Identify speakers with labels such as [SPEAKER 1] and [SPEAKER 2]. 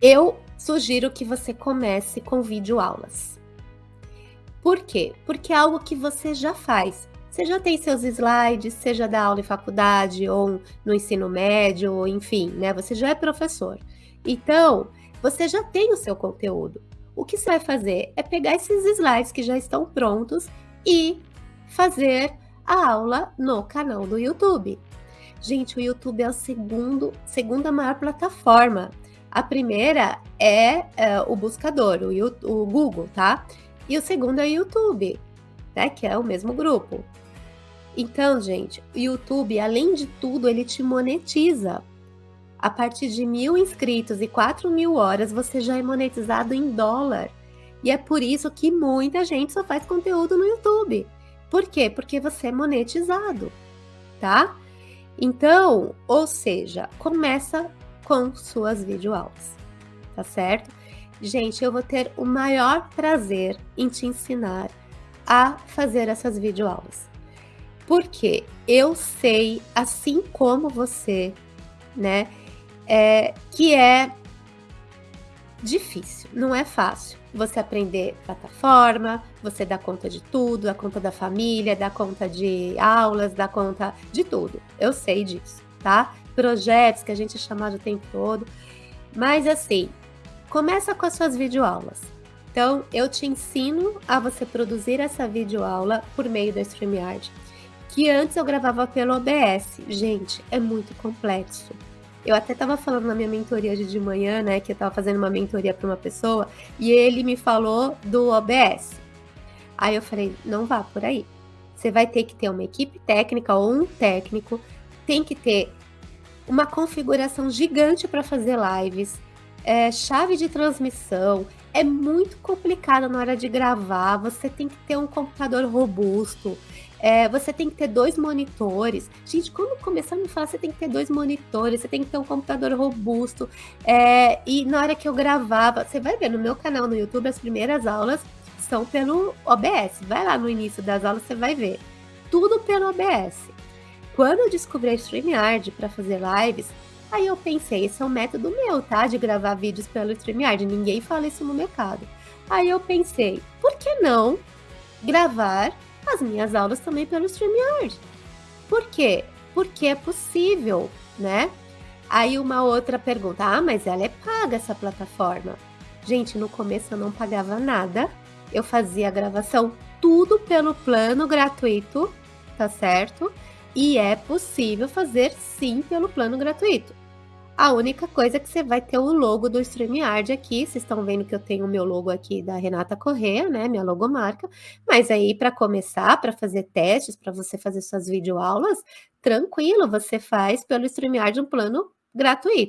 [SPEAKER 1] Eu sugiro que você comece com videoaulas. Por quê? Porque é algo que você já faz. Você já tem seus slides, seja da aula em faculdade ou no ensino médio, ou enfim, né? Você já é professor. Então, você já tem o seu conteúdo. O que você vai fazer é pegar esses slides que já estão prontos e fazer a aula no canal do YouTube. Gente, o YouTube é a segunda maior plataforma. A primeira é, é o buscador, o, o Google, tá? E o segundo é o YouTube, né? Que é o mesmo grupo. Então, gente, o YouTube, além de tudo, ele te monetiza. A partir de mil inscritos e 4 mil horas, você já é monetizado em dólar. E é por isso que muita gente só faz conteúdo no YouTube. Por quê? Porque você é monetizado, tá? Então, ou seja, começa com suas videoaulas, tá certo? Gente, eu vou ter o maior prazer em te ensinar a fazer essas videoaulas. Porque eu sei, assim como você, né, é, que é difícil, não é fácil você aprender plataforma, você dá conta de tudo, dá conta da família, dá conta de aulas, dá conta de tudo. Eu sei disso, tá? Projetos que a gente chama o tempo todo. Mas assim, começa com as suas videoaulas. Então, eu te ensino a você produzir essa videoaula por meio da StreamYard, que antes eu gravava pelo OBS. Gente, é muito complexo. Eu até estava falando na minha mentoria de, de manhã, né, que eu estava fazendo uma mentoria para uma pessoa, e ele me falou do OBS. Aí eu falei, não vá por aí. Você vai ter que ter uma equipe técnica ou um técnico, tem que ter uma configuração gigante para fazer lives, é, chave de transmissão, é muito complicado na hora de gravar, você tem que ter um computador robusto, é, você tem que ter dois monitores. Gente, quando começar a me falar, você tem que ter dois monitores, você tem que ter um computador robusto. É, e na hora que eu gravava, você vai ver no meu canal no YouTube, as primeiras aulas são pelo OBS. Vai lá no início das aulas, você vai ver. Tudo pelo OBS. Quando eu descobri a StreamYard para fazer lives, aí eu pensei, esse é um método meu, tá? De gravar vídeos pelo StreamYard. Ninguém fala isso no mercado. Aí eu pensei, por que não gravar as minhas aulas também pelo StreamYard. Por quê? Porque é possível, né? Aí uma outra pergunta, ah, mas ela é paga essa plataforma. Gente, no começo eu não pagava nada, eu fazia a gravação tudo pelo plano gratuito, tá certo? E é possível fazer sim pelo plano gratuito. A única coisa é que você vai ter o logo do StreamYard aqui. Vocês estão vendo que eu tenho o meu logo aqui da Renata Correa, né? Minha logomarca. Mas aí, para começar, para fazer testes, para você fazer suas videoaulas, tranquilo, você faz pelo StreamYard um plano gratuito.